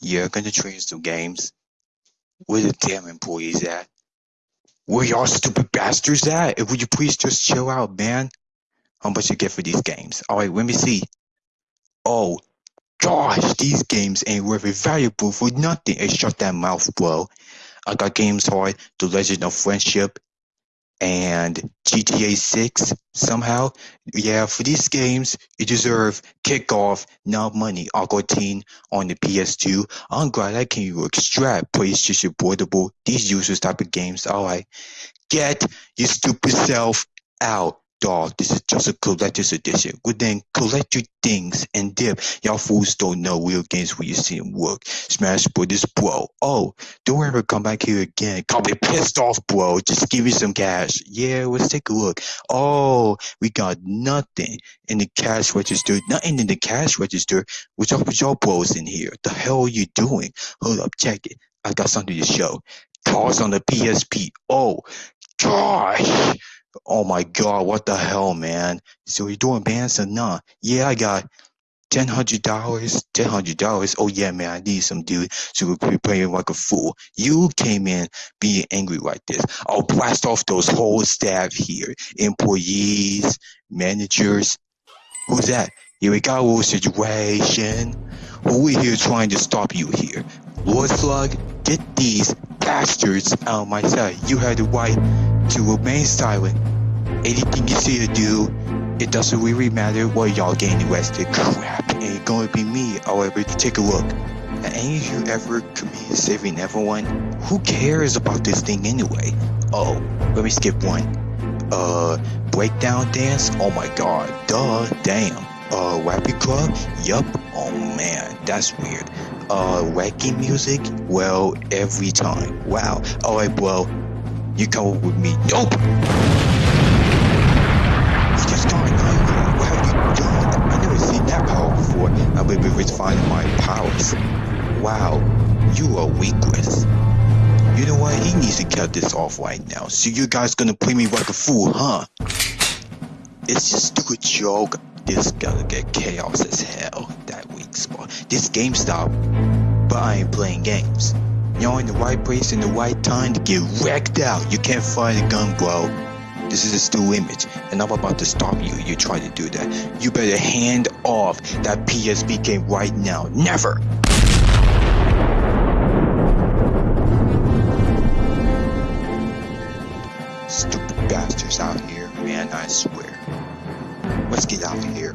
Yeah, gonna train some games. Where the damn employees at? Where y'all stupid bastards at? Would you please just chill out, man? How much you get for these games? Alright, let me see. Oh, gosh, these games ain't worth it valuable for nothing. Shut that mouth, bro. I got games hard, The Legend of Friendship, and GTA 6 somehow. Yeah, for these games, you deserve kickoff, not money. Aqua Teen on the PS2. I'm glad I can extract PlayStation Portable. These users type of games. Alright. Get your stupid self out dog, this is just a collector's edition. Well then, collect your things and dip. Y'all fools don't know real games when you see them work. Smash Brothers, bro. Oh, don't ever come back here again. Call me pissed off, bro. Just give me some cash. Yeah, let's take a look. Oh, we got nothing in the cash register. Nothing in the cash register. What's up with y'all bros in here? The hell are you doing? Hold up, check it. I got something to show. Cars on the PSP. Oh, gosh. Oh my god, what the hell, man? So you doing bands or not? Yeah, I got ten hundred dollars. Ten hundred dollars. Oh yeah, man, I need some dude. So we be playing like a fool. You came in being angry like this. I'll blast off those whole staff here. Employees, managers. Who's that? Here we got little situation. Who we here trying to stop you here? Lord Slug, get these bastards out of my sight. You had the right to remain silent. Anything you say or do, it doesn't really matter what y'all getting arrested. Crap, ain't gonna be me. However, take a look. Have any of you ever committed saving everyone? Who cares about this thing anyway? Oh, let me skip one. Uh, breakdown dance? Oh my god, duh, damn. Uh, rapping club? Yup. Oh man, that's weird. Uh, wacky music? Well, every time. Wow. Alright, well, you come with me. Nope! You just gone nowhere. What have you done? I never seen that power before. I will be refining my powers. Wow, you are weakless. You know what? He needs to cut this off right now. So you guys gonna play me like a fool, huh? It's just a joke. This gonna get chaos as hell. That weak spot. This GameStop. But I ain't playing games. You're in the right place in the right time to get wrecked out. You can't find a gun, bro. This is a still image, and I'm about to stop you. You try to do that. You better hand off that PSP game right now. Never! Stupid bastards out here, man, I swear. Let's get out of here.